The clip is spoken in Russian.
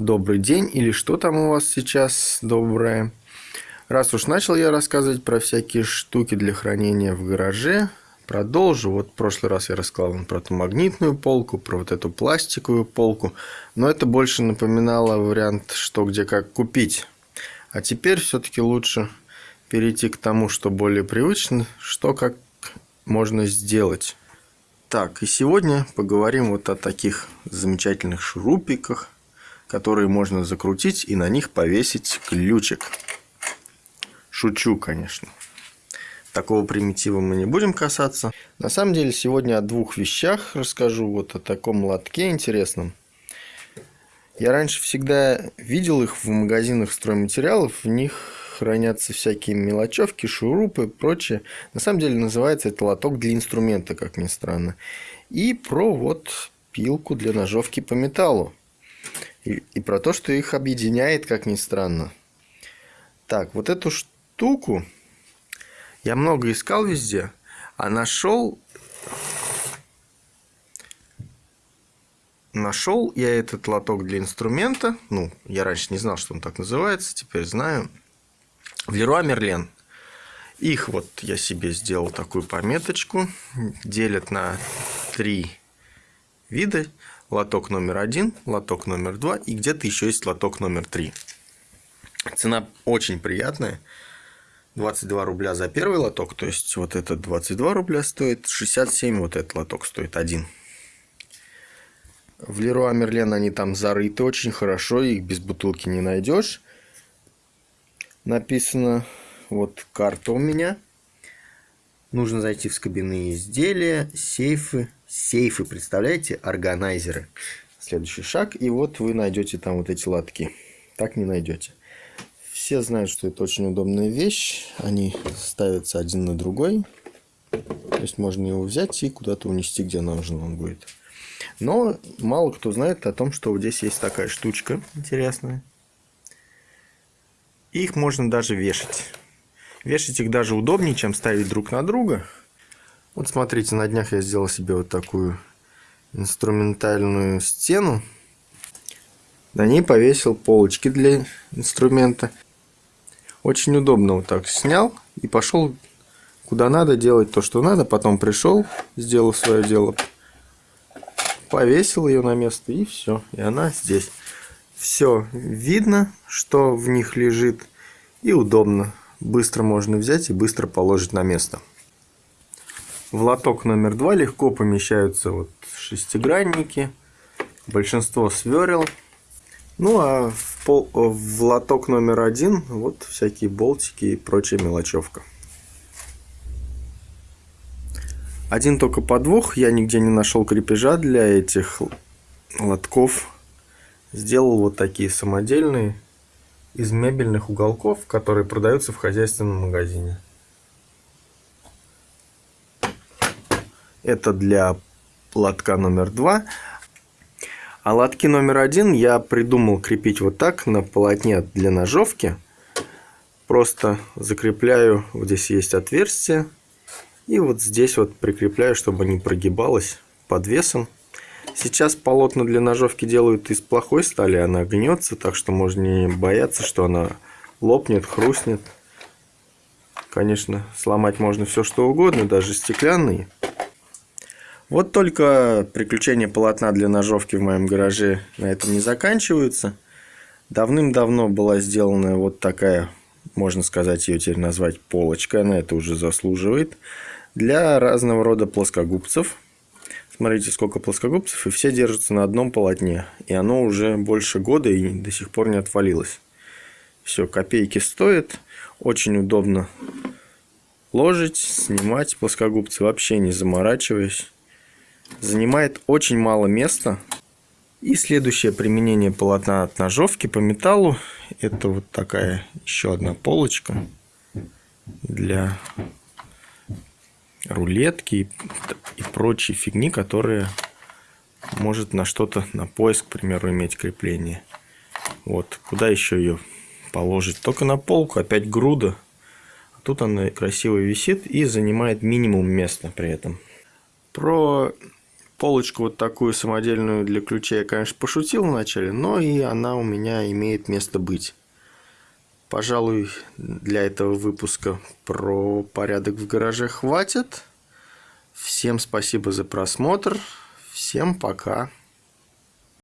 добрый день или что там у вас сейчас доброе. Раз уж начал я рассказывать про всякие штуки для хранения в гараже, продолжу. Вот в прошлый раз я рассказал вам про эту магнитную полку, про вот эту пластиковую полку, но это больше напоминало вариант, что где как купить. А теперь все-таки лучше перейти к тому, что более привычно, что как можно сделать. Так, и сегодня поговорим вот о таких замечательных шурупиках, которые можно закрутить и на них повесить ключик. Шучу, конечно. Такого примитива мы не будем касаться. На самом деле, сегодня о двух вещах расскажу. Вот о таком лотке интересном. Я раньше всегда видел их в магазинах стройматериалов. В них хранятся всякие мелочевки, шурупы и прочее. На самом деле называется это лоток для инструмента, как ни странно. И про вот пилку для ножовки по металлу. И, про то, что их объединяет, как ни странно. Так, вот эту штуку я много искал везде, а нашел... Нашел я этот лоток для инструмента. Ну, я раньше не знал, что он так называется, теперь знаю в Леруа Мерлен. Их вот я себе сделал такую пометочку. Делят на три вида. Лоток номер один, лоток номер два и где-то еще есть лоток номер три. Цена очень приятная. 22 рубля за первый лоток, то есть вот этот 22 рубля стоит, 67 вот этот лоток стоит один. В Леруа Мерлен они там зарыты очень хорошо, их без бутылки не найдешь написано. Вот карта у меня. Нужно зайти в скобяные изделия, сейфы. Сейфы, представляете, органайзеры. Следующий шаг. И вот вы найдете там вот эти лотки. Так не найдете. Все знают, что это очень удобная вещь. Они ставятся один на другой. То есть можно его взять и куда-то унести, где нужно он будет. Но мало кто знает о том, что вот здесь есть такая штучка интересная. Их можно даже вешать. Вешать их даже удобнее, чем ставить друг на друга. Вот смотрите, на днях я сделал себе вот такую инструментальную стену. На ней повесил полочки для инструмента. Очень удобно вот так снял и пошел куда надо делать то, что надо. Потом пришел, сделал свое дело, повесил ее на место и все. И она здесь все видно, что в них лежит, и удобно. Быстро можно взять и быстро положить на место. В лоток номер два легко помещаются вот шестигранники, большинство сверил. Ну а в, пол, в лоток номер один вот всякие болтики и прочая мелочевка. Один только подвох, я нигде не нашел крепежа для этих лотков сделал вот такие самодельные из мебельных уголков, которые продаются в хозяйственном магазине. Это для лотка номер два. А лотки номер один я придумал крепить вот так на полотне для ножовки. Просто закрепляю, вот здесь есть отверстие. И вот здесь вот прикрепляю, чтобы не прогибалось под весом. Сейчас полотна для ножовки делают из плохой стали, она гнется, так что можно не бояться, что она лопнет, хрустнет. Конечно, сломать можно все что угодно, даже стеклянные. Вот только приключения полотна для ножовки в моем гараже на этом не заканчиваются. Давным-давно была сделана вот такая, можно сказать, ее теперь назвать полочка, она это уже заслуживает, для разного рода плоскогубцев – Смотрите, сколько плоскогубцев, и все держатся на одном полотне. И оно уже больше года и до сих пор не отвалилось. Все, копейки стоит. Очень удобно ложить, снимать плоскогубцы, вообще не заморачиваясь. Занимает очень мало места. И следующее применение полотна от ножовки по металлу. Это вот такая еще одна полочка для рулетки и, прочие фигни, которые может на что-то, на поиск, к примеру, иметь крепление. Вот, куда еще ее положить? Только на полку, опять груда. Тут она красиво висит и занимает минимум места при этом. Про Полочку вот такую самодельную для ключей я, конечно, пошутил вначале, но и она у меня имеет место быть. Пожалуй, для этого выпуска про порядок в гараже хватит. Всем спасибо за просмотр. Всем пока.